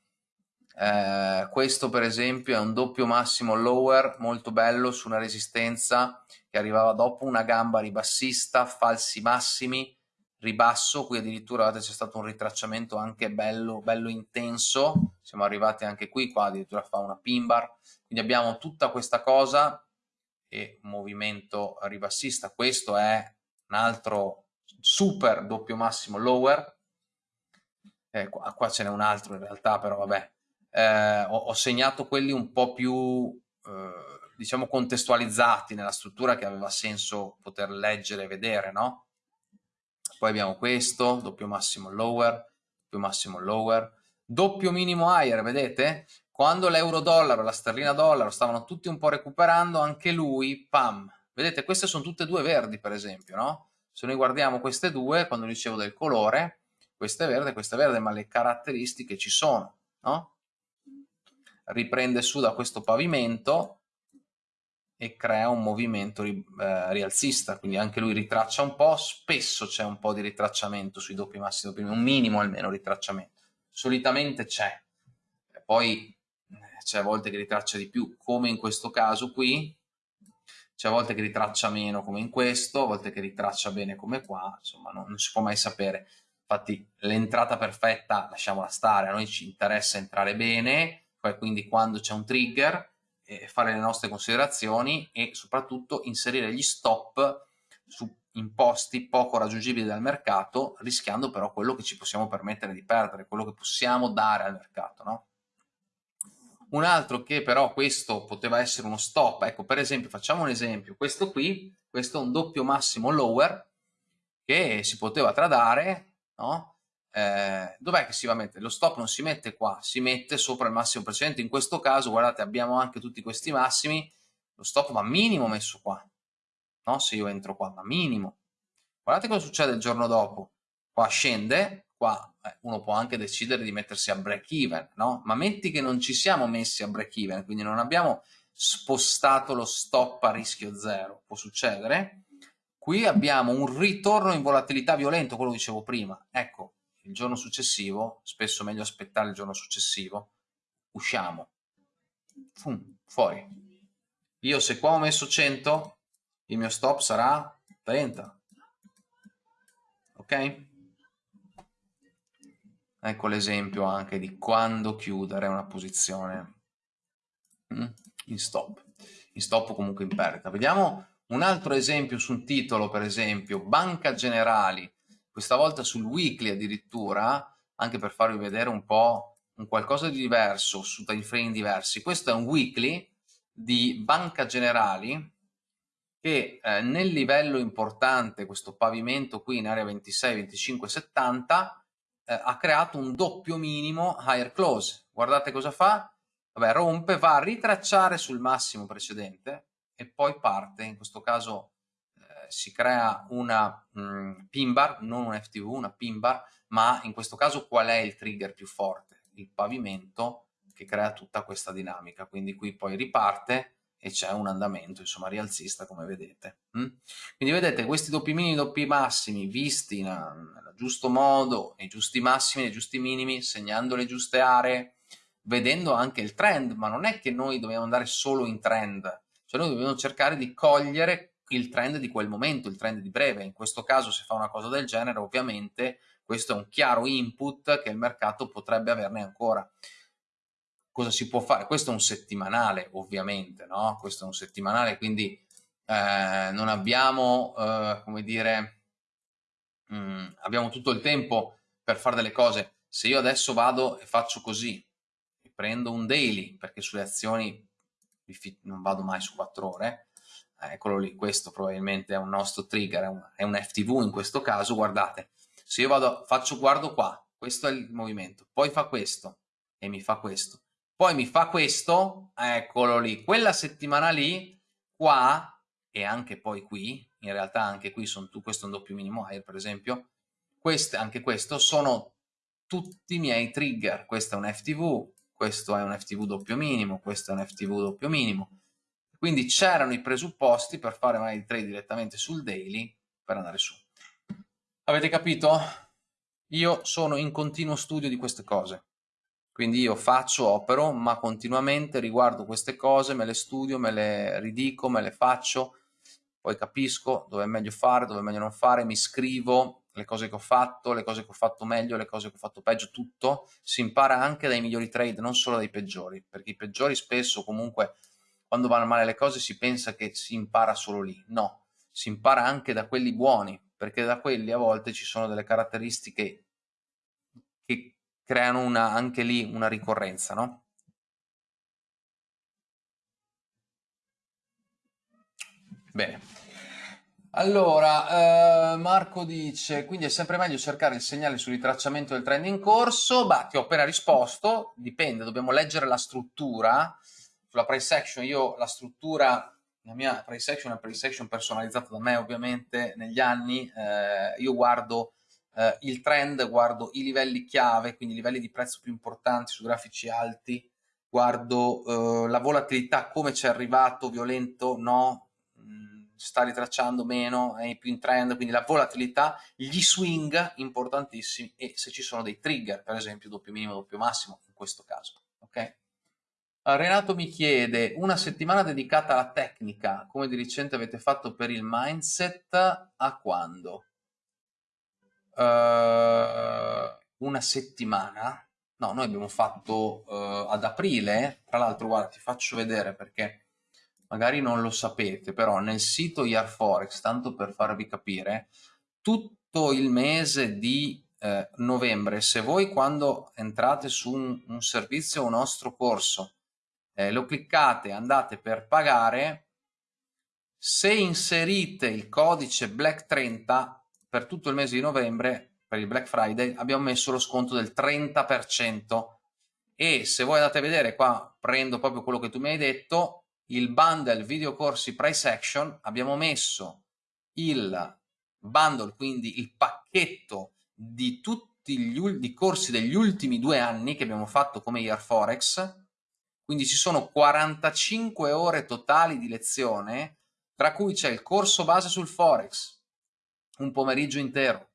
Eh, questo per esempio è un doppio massimo lower molto bello su una resistenza che arrivava dopo una gamba ribassista, falsi massimi, ribasso, qui addirittura c'è stato un ritracciamento anche bello, bello intenso, siamo arrivati anche qui, qua addirittura fa una pin bar, quindi abbiamo tutta questa cosa e movimento ribassista, questo è un altro super doppio massimo lower, eh, qua, qua ce n'è un altro in realtà, però vabbè, eh, ho, ho, segnato quelli un po' più, eh, diciamo, contestualizzati nella struttura che aveva senso poter leggere e vedere, no? Poi abbiamo questo, doppio massimo lower, doppio massimo lower, doppio minimo higher, vedete? Quando l'euro dollaro e la sterlina dollaro stavano tutti un po' recuperando, anche lui, pam, vedete, queste sono tutte due verdi per esempio, no? Se noi guardiamo queste due, quando dicevo del colore, questa è verde, questa è verde, ma le caratteristiche ci sono, no? Riprende su da questo pavimento e crea un movimento eh, rialzista, quindi anche lui ritraccia un po', spesso c'è un po' di ritracciamento sui doppi massi, doppi, un minimo almeno ritracciamento, solitamente c'è, poi eh, c'è a volte che ritraccia di più, come in questo caso qui, c'è a volte che ritraccia meno come in questo, a volte che ritraccia bene come qua, insomma non, non si può mai sapere. Infatti l'entrata perfetta lasciamola stare, a noi ci interessa entrare bene, quindi quando c'è un trigger eh, fare le nostre considerazioni e soprattutto inserire gli stop su imposti poco raggiungibili dal mercato, rischiando però quello che ci possiamo permettere di perdere, quello che possiamo dare al mercato. No? Un altro che però questo poteva essere uno stop, ecco per esempio facciamo un esempio, questo qui, questo è un doppio massimo lower che si poteva tradare, no? eh, dov'è che si va a mettere? Lo stop non si mette qua, si mette sopra il massimo precedente. In questo caso, guardate, abbiamo anche tutti questi massimi, lo stop va minimo messo qua, no? Se io entro qua, va minimo. Guardate cosa succede il giorno dopo. Qua scende, qua eh, uno può anche decidere di mettersi a break even, no? Ma metti che non ci siamo messi a break even, quindi non abbiamo spostato lo stop a rischio zero, può succedere. Qui abbiamo un ritorno in volatilità violento, quello che dicevo prima. Ecco, il giorno successivo, spesso meglio aspettare il giorno successivo, usciamo, Fum, fuori. Io se qua ho messo 100, il mio stop sarà 30. Ok? Ecco l'esempio anche di quando chiudere una posizione mm, in stop. In stop o comunque in perdita. Vediamo un altro esempio su un titolo, per esempio, Banca Generali questa volta sul weekly addirittura, anche per farvi vedere un po' un qualcosa di diverso su time frame diversi. Questo è un weekly di Banca Generali che eh, nel livello importante, questo pavimento qui in area 26, 25, 70, eh, ha creato un doppio minimo higher close. Guardate cosa fa? Vabbè, rompe, va a ritracciare sul massimo precedente e poi parte, in questo caso si crea una mh, mm, pin bar, non un FTV, una pin bar, ma in questo caso qual è il trigger più forte? Il pavimento che crea tutta questa dinamica, quindi qui poi riparte e c'è un andamento insomma rialzista come vedete. Mm? Quindi vedete questi doppi minimi, doppi massimi visti nel giusto modo, nei giusti massimi, nei giusti minimi, segnando le giuste aree, vedendo anche il trend, ma non è che noi dobbiamo andare solo in trend, cioè noi dobbiamo cercare di cogliere il trend di quel momento, il trend di breve. In questo caso se fa una cosa del genere ovviamente questo è un chiaro input che il mercato potrebbe averne ancora. Cosa si può fare? Questo è un settimanale ovviamente, no? Questo è un settimanale quindi eh, non abbiamo, eh, come dire, mh, mm, abbiamo tutto il tempo per fare delle cose. Se io adesso vado e faccio così, prendo un daily, perché sulle azioni non vado mai su 4 ore, eccolo lì, questo probabilmente è un nostro trigger, è un, è un FTV in questo caso, guardate, se io vado, faccio, guardo qua, questo è il movimento, poi fa questo e mi fa questo, poi mi fa questo, eccolo lì, quella settimana lì, qua e anche poi qui, in realtà anche qui sono tu, questo è un doppio minimo higher per esempio, queste, anche questo sono tutti i miei trigger, questo è un FTV, questo è un FTV doppio minimo, questo è un FTV doppio minimo, quindi c'erano i presupposti per fare magari trade direttamente sul daily per andare su. Avete capito? io sono in continuo studio di queste cose. Quindi io faccio, opero, ma continuamente riguardo queste cose, me le studio, me le ridico, me le faccio, poi capisco dove è meglio fare, dove è meglio non fare, mi scrivo le cose che ho fatto, le cose che ho fatto meglio, le cose che ho fatto peggio, tutto. Si impara anche dai migliori trade, non solo dai peggiori, perché i peggiori spesso comunque quando vanno male le cose si pensa che si impara solo lì. No, si impara anche da quelli buoni, perché da quelli a volte ci sono delle caratteristiche che creano una, anche lì una ricorrenza, no? Bene. Allora, eh, Marco dice, quindi è sempre meglio cercare il segnale sul ritracciamento del trend in corso? Bah, ti ho appena risposto, dipende, dobbiamo leggere la struttura. Sulla price action io la struttura, la mia price action è una price action personalizzata da me ovviamente negli anni, eh, io guardo eh, il trend, guardo i livelli chiave, quindi i livelli di prezzo più importanti su grafici alti, guardo eh, la volatilità, come ci è arrivato, violento, no, sta ritracciando meno, è più in trend, quindi la volatilità, gli swing importantissimi e se ci sono dei trigger, per esempio doppio minimo, doppio massimo, in questo caso. ok? Renato mi chiede, una settimana dedicata alla tecnica, come di recente avete fatto per il mindset, a quando? uh, una settimana, no, noi abbiamo fatto uh, ad aprile, tra l'altro guarda ti faccio vedere perché magari non lo sapete, però nel sito Forex, tanto per farvi capire, tutto il mese di eh, novembre, se voi quando entrate su un, un servizio o un nostro corso eh, lo cliccate, andate per pagare, se inserite il codice BLACK30 per tutto il mese di novembre, per il Black Friday, abbiamo messo lo sconto del 30% e se voi andate a vedere qua, prendo proprio quello che tu mi hai detto, il bundle video corsi price action, abbiamo messo il bundle, quindi il pacchetto di tutti gli corsi degli ultimi due anni che abbiamo fatto come Year Forex, quindi ci sono 45 ore totali di lezione, tra cui c'è il corso base sul Forex, un pomeriggio intero.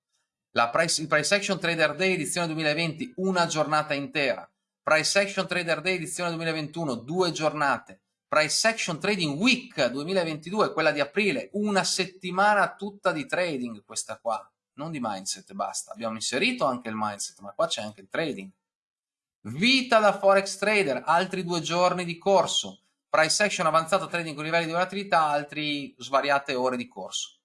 Price, il Price Action Trader Day edizione 2020, una giornata intera. Price Action Trader Day edizione 2021, due giornate. Price Action Trading Week 2022, quella di aprile, una settimana tutta di trading questa qua, non di mindset, basta. Abbiamo inserito anche il mindset, ma qua c'è anche il trading. Vita da Forex Trader, altri due giorni di corso. Price Action avanzato trading con livelli di volatilità, altri svariate ore di corso.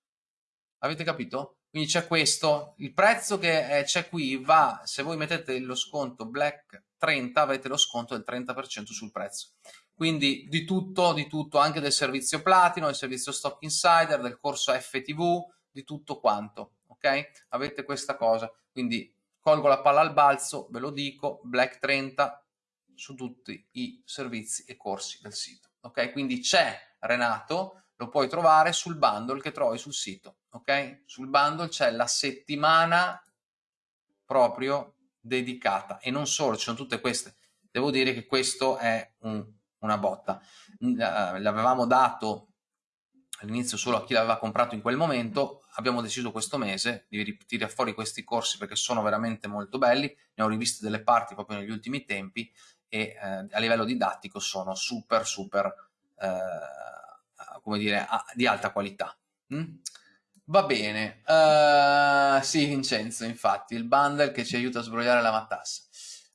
Avete capito? Quindi c'è questo, il prezzo che c'è qui va, se voi mettete lo sconto Black 30 avete lo sconto del 30% sul prezzo. Quindi di tutto, di tutto, anche del servizio Platino, del servizio Stock Insider, del corso FTV, di tutto quanto, ok? Avete questa cosa, quindi colgo la palla al balzo, ve lo dico, Black 30 su tutti i servizi e corsi del sito, ok? Quindi c'è Renato, lo puoi trovare sul bundle che trovi sul sito, ok? Sul bundle c'è la settimana proprio dedicata e non solo, ci sono tutte queste. Devo dire che questo è un, una botta. L'avevamo dato all'inizio solo a chi l'aveva comprato in quel momento, abbiamo deciso questo mese di tirare fuori questi corsi perché sono veramente molto belli, ne ho riviste delle parti proprio negli ultimi tempi e eh, a livello didattico sono super super eh, come dire, di alta qualità. Mm? Va bene, uh, sì Vincenzo, infatti, il bundle che ci aiuta a sbrogliare la matassa.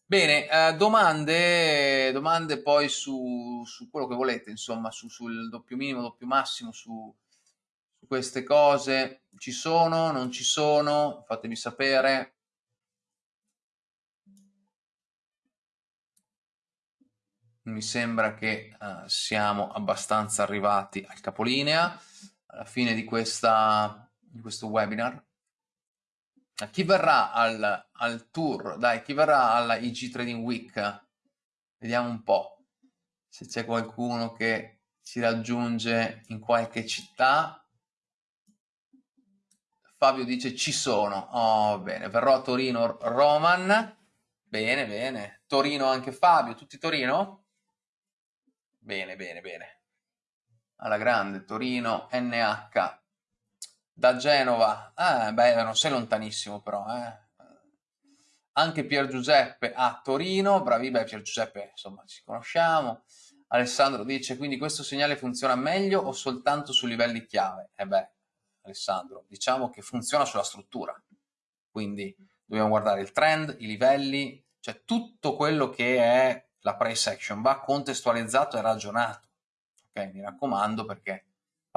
Bene, uh, domande, domande poi su, su, quello che volete, insomma, su, sul doppio minimo, doppio massimo, su, su queste cose. Ci sono, non ci sono? Fatemi sapere. mi sembra che uh, siamo abbastanza arrivati al capolinea, alla fine di, questa, di questo webinar. Chi verrà al, al, tour? Dai, chi verrà alla IG Trading Week? Vediamo un po' se c'è qualcuno che ci raggiunge in qualche città. Fabio dice ci sono. Oh, bene, verrò a Torino Roman. Bene, bene. Torino anche Fabio, tutti Torino? Bene, bene, bene. Alla grande, Torino, NH. Da Genova. Ah, beh, non sei lontanissimo però, eh. anche Pier Giuseppe a Torino, bravi, beh Pier Giuseppe insomma ci conosciamo, Alessandro dice quindi questo segnale funziona meglio o soltanto su livelli chiave? Eh beh, Alessandro, diciamo che funziona sulla struttura, quindi dobbiamo guardare il trend, i livelli, cioè tutto quello che è la price action va contestualizzato e ragionato, ok? Mi raccomando perché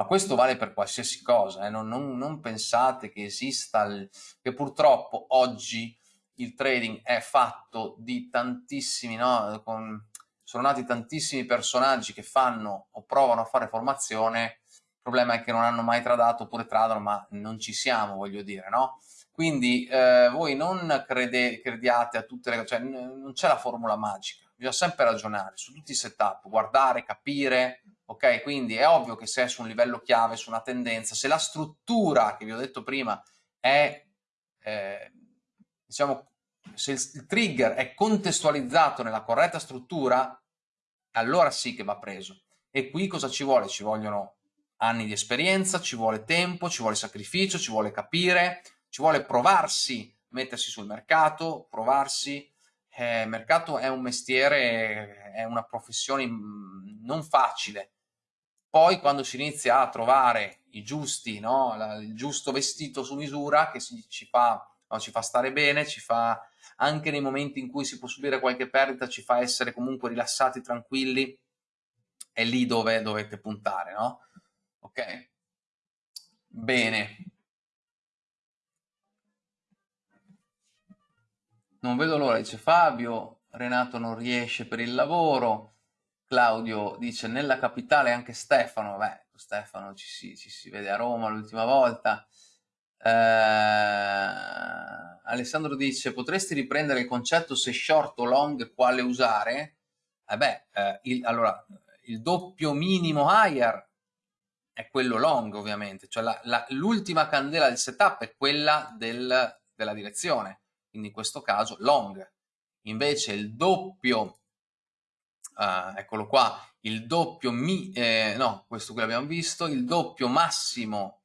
ma questo vale per qualsiasi cosa, eh? non, non, non, pensate che esista, il, che purtroppo oggi il trading è fatto di tantissimi, no? Con, sono nati tantissimi personaggi che fanno o provano a fare formazione, il problema è che non hanno mai tradato oppure tradano, ma non ci siamo, voglio dire, no? Quindi eh, voi non crede, crediate a tutte le cose, cioè non c'è la formula magica, bisogna sempre ragionare su tutti i setup, guardare, capire, ok? Quindi è ovvio che se è su un livello chiave, su una tendenza, se la struttura che vi ho detto prima è, eh, diciamo, se il, trigger è contestualizzato nella corretta struttura, allora sì che va preso. E qui cosa ci vuole? Ci vogliono anni di esperienza, ci vuole tempo, ci vuole sacrificio, ci vuole capire, ci vuole provarsi, mettersi sul mercato, provarsi. Eh, il mercato è un mestiere, è una professione mm, non facile, poi quando si inizia a trovare i giusti, no? il giusto vestito su misura che si, ci, fa, no? ci fa stare bene, ci fa anche nei momenti in cui si può subire qualche perdita, ci fa essere comunque rilassati, tranquilli, è lì dove dovete puntare, no? Ok? Bene. Non vedo l'ora, dice Fabio, Renato non riesce per il lavoro, Claudio dice nella capitale anche Stefano, beh, Stefano ci si, ci si vede a Roma l'ultima volta. Eh, Alessandro dice potresti riprendere il concetto se short o long quale usare? Eh beh, eh, il, allora, il doppio minimo higher è quello long ovviamente, cioè l'ultima candela del setup è quella del, della direzione, quindi in questo caso long. Invece il doppio uh, eccolo qua, il doppio mi, eh, no, questo qui l'abbiamo visto, il doppio massimo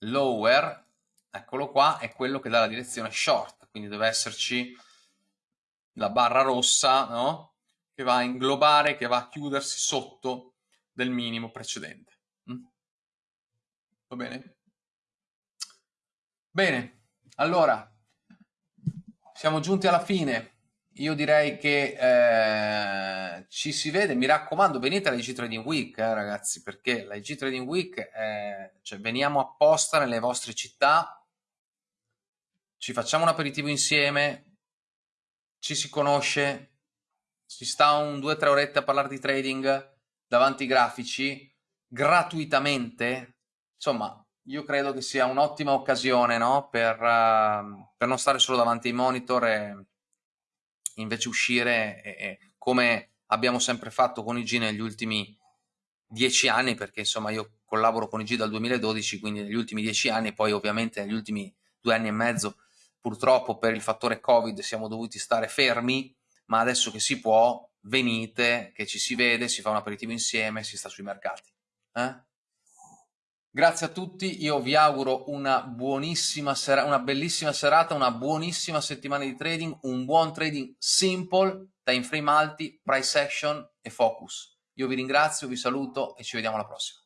lower, eccolo qua, è quello che dà la direzione short, quindi deve esserci la barra rossa, no? Che va a inglobare, che va a chiudersi sotto del minimo precedente. Mm? Va bene? Bene, allora, siamo giunti alla fine io direi che eh, ci si vede, mi raccomando, venite alla IG Trading Week, eh, ragazzi, perché la IG Trading Week, è, cioè, veniamo apposta nelle vostre città, ci facciamo un aperitivo insieme, ci si conosce, si sta un due o tre orette a parlare di trading davanti ai grafici, gratuitamente, insomma, io credo che sia un'ottima occasione no? per, uh, per non stare solo davanti ai monitor e invece uscire e, e come abbiamo sempre fatto con IG negli ultimi dieci anni, perché insomma io collaboro con IG dal 2012, quindi negli ultimi dieci anni, poi ovviamente negli ultimi due anni e mezzo purtroppo per il fattore Covid siamo dovuti stare fermi, ma adesso che si può, venite, che ci si vede, si fa un aperitivo insieme, si sta sui mercati. Eh? Grazie a tutti, io vi auguro una buonissima sera, una bellissima serata, una buonissima settimana di trading, un buon trading simple, time frame alti, price action e focus. Io vi ringrazio, vi saluto e ci vediamo alla prossima.